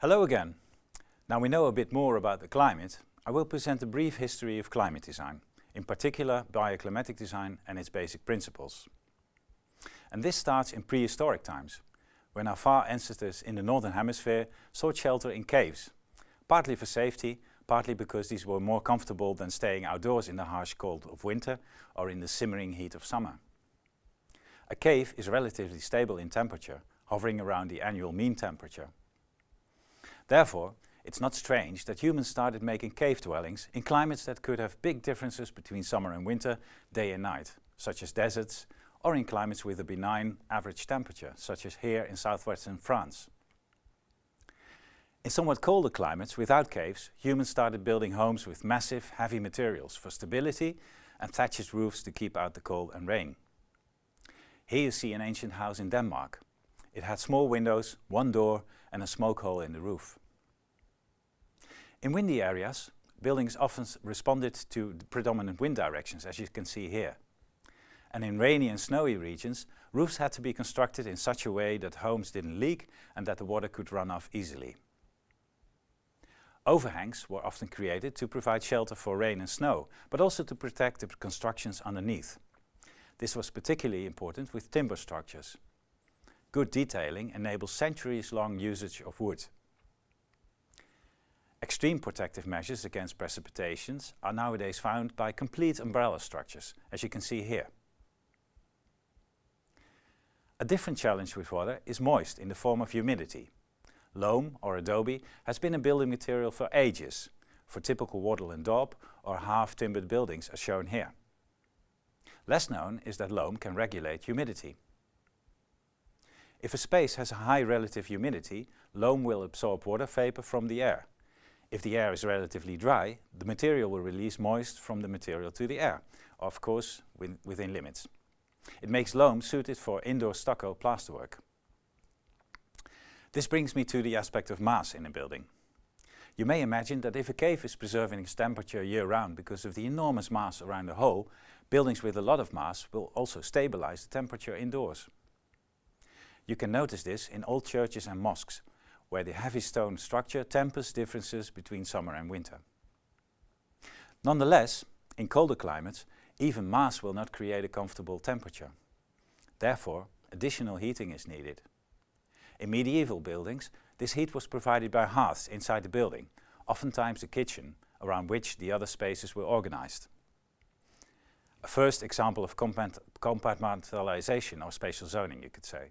Hello again. Now we know a bit more about the climate, I will present a brief history of climate design, in particular bioclimatic design and its basic principles. And this starts in prehistoric times, when our far ancestors in the northern hemisphere sought shelter in caves, partly for safety, partly because these were more comfortable than staying outdoors in the harsh cold of winter or in the simmering heat of summer. A cave is relatively stable in temperature, hovering around the annual mean temperature. Therefore, it's not strange that humans started making cave dwellings in climates that could have big differences between summer and winter, day and night, such as deserts, or in climates with a benign average temperature, such as here in southwestern France. In somewhat colder climates without caves, humans started building homes with massive, heavy materials for stability and thatched roofs to keep out the cold and rain. Here you see an ancient house in Denmark. It had small windows, one door and a smoke hole in the roof. In windy areas, buildings often responded to the predominant wind directions, as you can see here. And in rainy and snowy regions, roofs had to be constructed in such a way that homes didn't leak and that the water could run off easily. Overhangs were often created to provide shelter for rain and snow, but also to protect the constructions underneath. This was particularly important with timber structures. Good detailing enables centuries-long usage of wood. Extreme protective measures against precipitations are nowadays found by complete umbrella structures, as you can see here. A different challenge with water is moist in the form of humidity. Loam or adobe has been a building material for ages, for typical wattle and daub or half-timbered buildings as shown here. Less known is that loam can regulate humidity. If a space has a high relative humidity, loam will absorb water vapor from the air. If the air is relatively dry, the material will release moist from the material to the air, of course within limits. It makes loam suited for indoor stucco plasterwork. This brings me to the aspect of mass in a building. You may imagine that if a cave is preserving its temperature year-round because of the enormous mass around the hole, buildings with a lot of mass will also stabilize the temperature indoors. You can notice this in old churches and mosques, where the heavy stone structure tempers differences between summer and winter. Nonetheless, in colder climates, even mass will not create a comfortable temperature. Therefore, additional heating is needed. In medieval buildings, this heat was provided by hearths inside the building, oftentimes the kitchen, around which the other spaces were organized. A first example of compartmentalization or spatial zoning, you could say.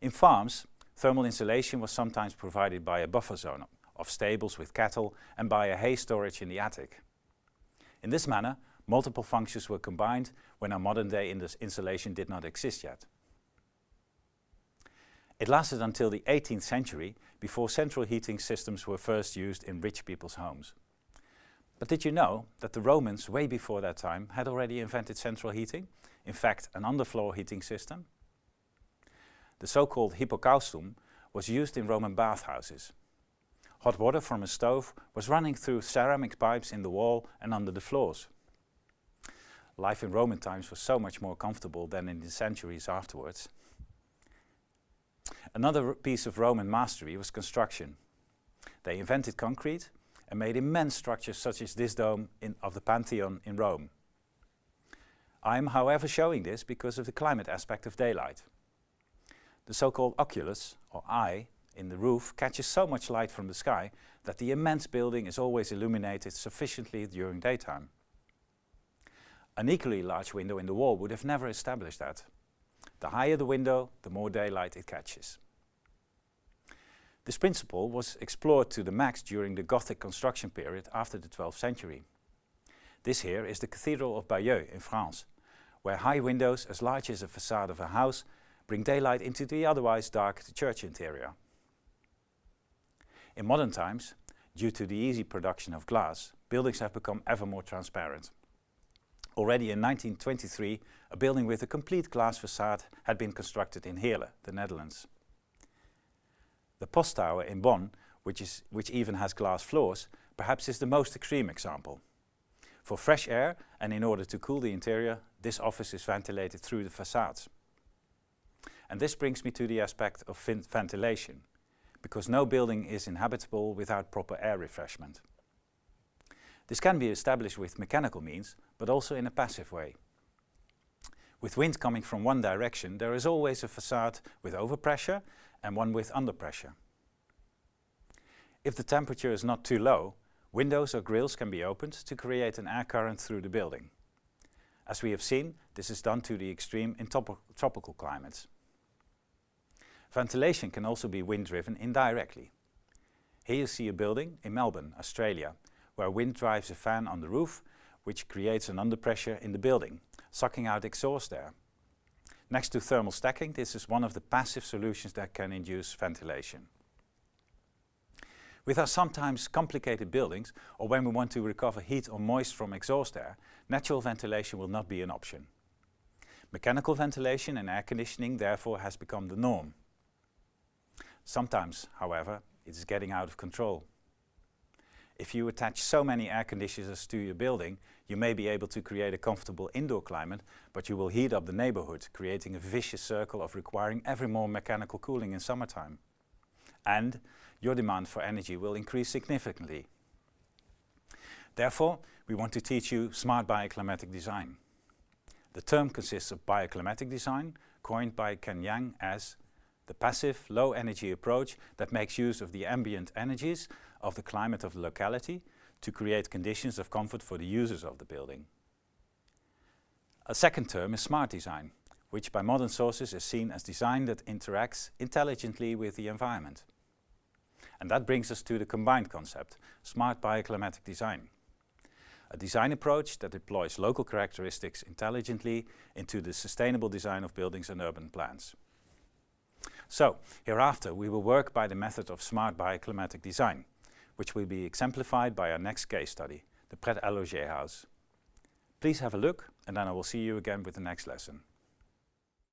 In farms, Thermal insulation was sometimes provided by a buffer zone of stables with cattle and by a hay storage in the attic. In this manner, multiple functions were combined when our modern day insulation did not exist yet. It lasted until the 18th century before central heating systems were first used in rich people's homes. But did you know that the Romans, way before that time, had already invented central heating? In fact, an underfloor heating system? The so-called hypocaustum was used in Roman bathhouses. Hot water from a stove was running through ceramic pipes in the wall and under the floors. Life in Roman times was so much more comfortable than in the centuries afterwards. Another piece of Roman mastery was construction. They invented concrete and made immense structures such as this dome in, of the Pantheon in Rome. I am however showing this because of the climate aspect of daylight. The so-called oculus, or eye, in the roof catches so much light from the sky that the immense building is always illuminated sufficiently during daytime. An equally large window in the wall would have never established that. The higher the window, the more daylight it catches. This principle was explored to the max during the Gothic construction period after the 12th century. This here is the Cathedral of Bayeux in France, where high windows as large as a facade of a house bring daylight into the otherwise dark church interior. In modern times, due to the easy production of glass, buildings have become ever more transparent. Already in 1923, a building with a complete glass facade had been constructed in Heerlen, the Netherlands. The Post Tower in Bonn, which, is, which even has glass floors, perhaps is the most extreme example. For fresh air and in order to cool the interior, this office is ventilated through the facades. And this brings me to the aspect of ventilation. because no building is inhabitable without proper air refreshment. This can be established with mechanical means, but also in a passive way. With wind coming from one direction, there is always a facade with overpressure and one with underpressure. If the temperature is not too low, windows or grills can be opened to create an air current through the building. As we have seen, this is done to the extreme in tropical climates. Ventilation can also be wind-driven indirectly. Here you see a building in Melbourne, Australia, where wind drives a fan on the roof, which creates an underpressure in the building, sucking out exhaust air. Next to thermal stacking, this is one of the passive solutions that can induce ventilation. With our sometimes complicated buildings, or when we want to recover heat or moist from exhaust air, natural ventilation will not be an option. Mechanical ventilation and air conditioning therefore has become the norm. Sometimes, however, it is getting out of control. If you attach so many air conditioners to your building, you may be able to create a comfortable indoor climate, but you will heat up the neighborhood, creating a vicious circle of requiring ever more mechanical cooling in summertime. And your demand for energy will increase significantly. Therefore, we want to teach you smart bioclimatic design. The term consists of bioclimatic design, coined by Ken Yeang as the passive, low-energy approach that makes use of the ambient energies of the climate of the locality to create conditions of comfort for the users of the building. A second term is smart design, which by modern sources is seen as design that interacts intelligently with the environment. And that brings us to the combined concept, smart bioclimatic design. A design approach that deploys local characteristics intelligently into the sustainable design of buildings and urban plans. So, hereafter we will work by the method of smart bioclimatic design, which will be exemplified by our next case study, the Pret a Loger house. Please have a look and then I will see you again with the next lesson.